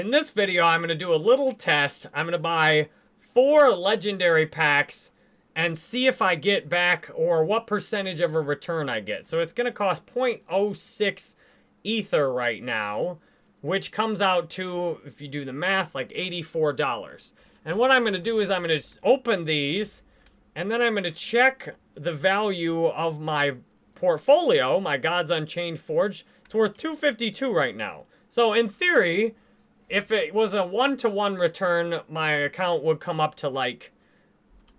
in this video, I'm going to do a little test. I'm going to buy four legendary packs and see if I get back or what percentage of a return I get. So it's going to cost 0.06 Ether right now, which comes out to, if you do the math, like $84. And what I'm going to do is I'm going to open these, and then I'm going to check the value of my portfolio, my Gods Unchained Forge. It's worth 252 right now. So in theory, if it was a one-to-one -one return, my account would come up to like,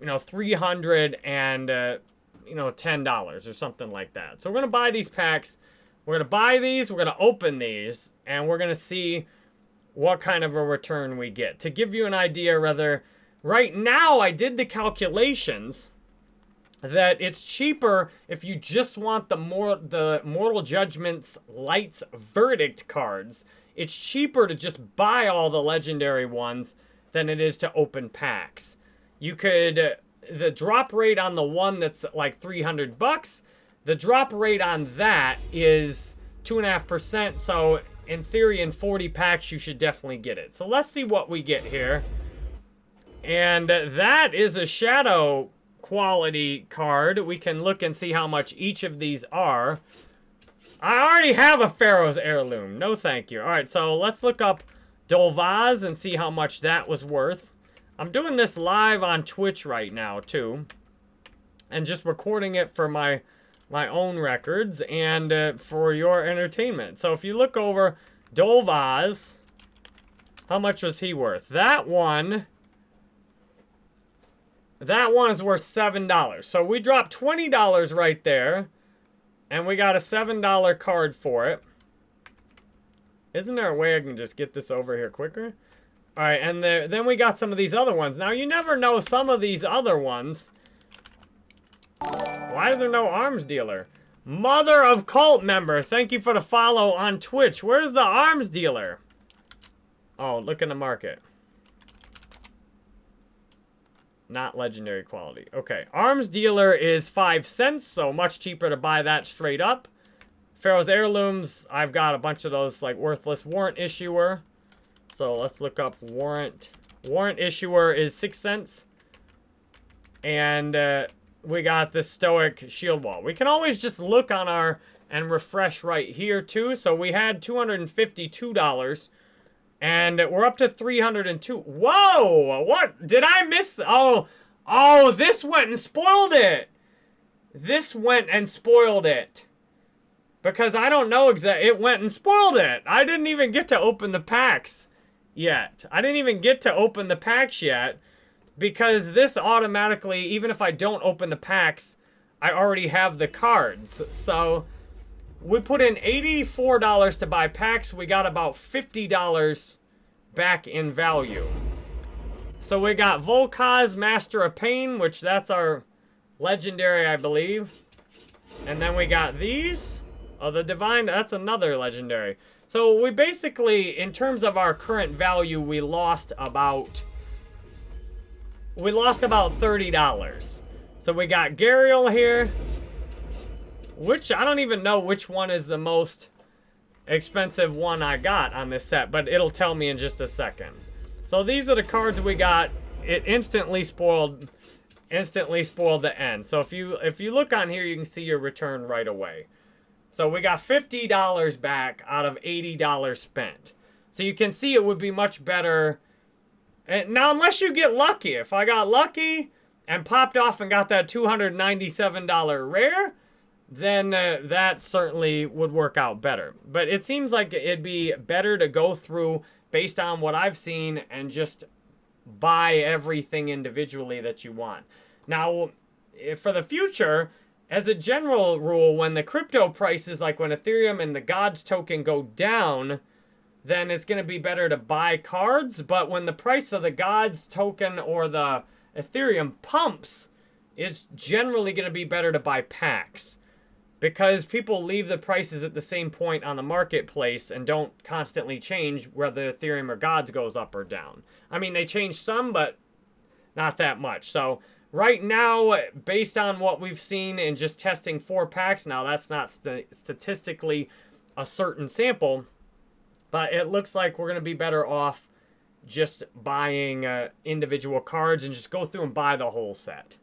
you know, 300 and, uh, you know, $10 or something like that. So we're going to buy these packs. We're going to buy these. We're going to open these. And we're going to see what kind of a return we get. To give you an idea, rather, right now I did the calculations that it's cheaper if you just want the more the Mortal Judgments Lights Verdict cards it's cheaper to just buy all the legendary ones than it is to open packs. You could, the drop rate on the one that's like 300 bucks, the drop rate on that is 2.5%. So in theory, in 40 packs, you should definitely get it. So let's see what we get here. And that is a shadow quality card. We can look and see how much each of these are. I already have a Pharaoh's Heirloom. No thank you. All right, so let's look up Dolvaz and see how much that was worth. I'm doing this live on Twitch right now, too. And just recording it for my my own records and uh, for your entertainment. So if you look over Dolvaz, how much was he worth? That one... That one is worth $7. So we dropped $20 right there. And we got a $7 card for it. Isn't there a way I can just get this over here quicker? All right, and the, then we got some of these other ones. Now, you never know some of these other ones. Why is there no arms dealer? Mother of cult member, thank you for the follow on Twitch. Where's the arms dealer? Oh, look in the market. Not legendary quality. Okay. Arms dealer is 5 cents, so much cheaper to buy that straight up. Pharaoh's Heirlooms, I've got a bunch of those, like, worthless warrant issuer. So let's look up warrant. Warrant issuer is 6 cents. And uh, we got the Stoic Shield Wall. We can always just look on our and refresh right here, too. So we had $252 and we're up to 302. Whoa! What? Did I miss? Oh, oh, this went and spoiled it. This went and spoiled it. Because I don't know exactly. It went and spoiled it. I didn't even get to open the packs yet. I didn't even get to open the packs yet. Because this automatically, even if I don't open the packs, I already have the cards. So we put in $84 to buy packs. We got about $50 back in value. So we got Volkaz, Master of Pain, which that's our legendary, I believe. And then we got these. Oh, the Divine, that's another legendary. So we basically, in terms of our current value, we lost about... We lost about $30. So we got Gariel here. Which, I don't even know which one is the most expensive one I got on this set, but it'll tell me in just a second. So these are the cards we got. It instantly spoiled instantly spoiled the end. So if you if you look on here, you can see your return right away. So we got $50 back out of $80 spent. So you can see it would be much better. And now, unless you get lucky. If I got lucky and popped off and got that $297 rare, then uh, that certainly would work out better. But it seems like it'd be better to go through based on what I've seen and just buy everything individually that you want. Now, for the future, as a general rule, when the crypto prices, like when Ethereum and the Gods token go down, then it's going to be better to buy cards. But when the price of the Gods token or the Ethereum pumps, it's generally going to be better to buy packs because people leave the prices at the same point on the marketplace and don't constantly change whether Ethereum or Gods goes up or down. I mean, they change some, but not that much. So right now, based on what we've seen in just testing four packs, now that's not st statistically a certain sample, But it looks like we're going to be better off just buying uh, individual cards and just go through and buy the whole set.